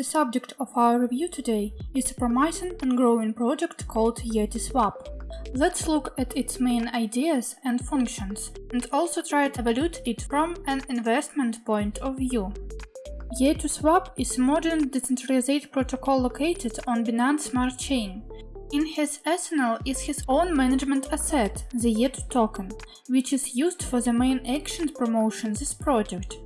The subject of our review today is a promising and growing project called YetiSwap. Let's look at its main ideas and functions, and also try to evaluate it from an investment point of view. YetiSwap is a modern decentralized protocol located on Binance Smart Chain. In his arsenal is his own management asset, the Yetu token, which is used for the main action promotion this project.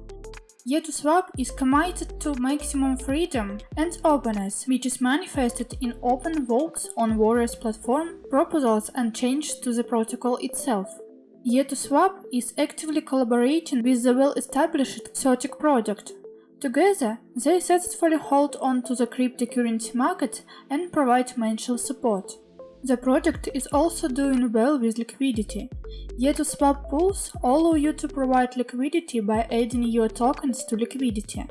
YetiSwap is committed to maximum freedom and openness, which is manifested in open votes on various platform, proposals and changes to the protocol itself. YetiSwap is actively collaborating with the well-established Certic project. Together, they successfully hold on to the cryptocurrency market and provide financial support. The project is also doing well with liquidity. YetiSwap pools allow you to provide liquidity by adding your tokens to liquidity.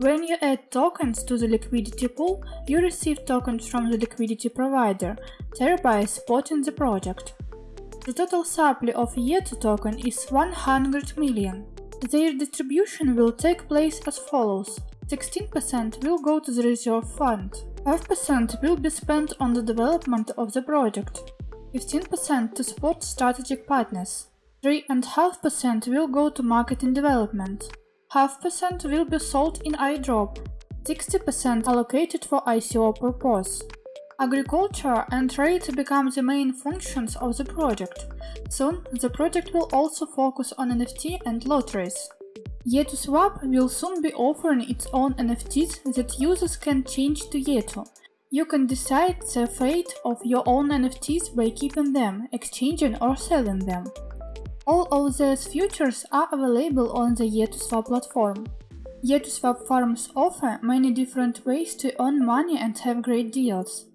When you add tokens to the liquidity pool, you receive tokens from the liquidity provider, thereby supporting the project. The total supply of Yetu token is 100 million. Their distribution will take place as follows. 16% will go to the reserve fund, 5% will be spent on the development of the project, 15% to support strategic partners, 3.5% will go to marketing development, half percent will be sold in iDrop, 60% allocated for ICO purpose. Agriculture and trade become the main functions of the project. Soon, the project will also focus on NFT and lotteries. YetiSwap will soon be offering its own NFTs that users can change to Yetu. You can decide the fate of your own NFTs by keeping them, exchanging or selling them. All of these features are available on the YetiSwap platform. YetiSwap farms offer many different ways to earn money and have great deals.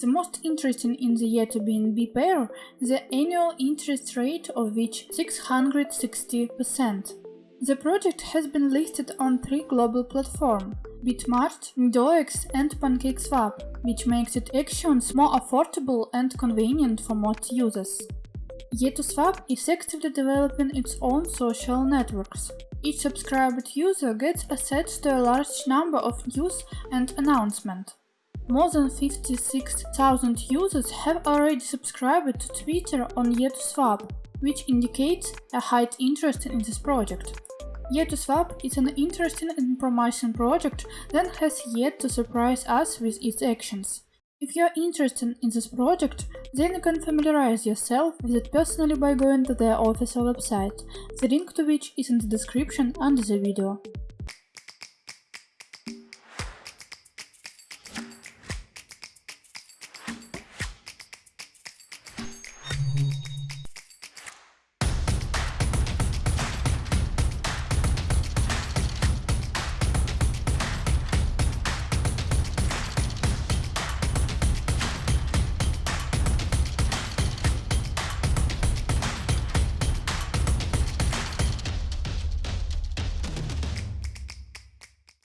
The most interesting in the Yetu BNB pair the annual interest rate of which 660%. The project has been listed on three global platforms, Bitmart, DOEX and PancakeSwap, which makes its actions more affordable and convenient for most users. YetiSwap is actively developing its own social networks. Each subscribed user gets access to a large number of news and announcements. More than 56,000 users have already subscribed to Twitter on YetiSwap, which indicates a high interest in this project. YetiSwap is an interesting and promising project that has yet to surprise us with its actions. If you are interested in this project, then you can familiarize yourself with it personally by going to their official website, the link to which is in the description under the video.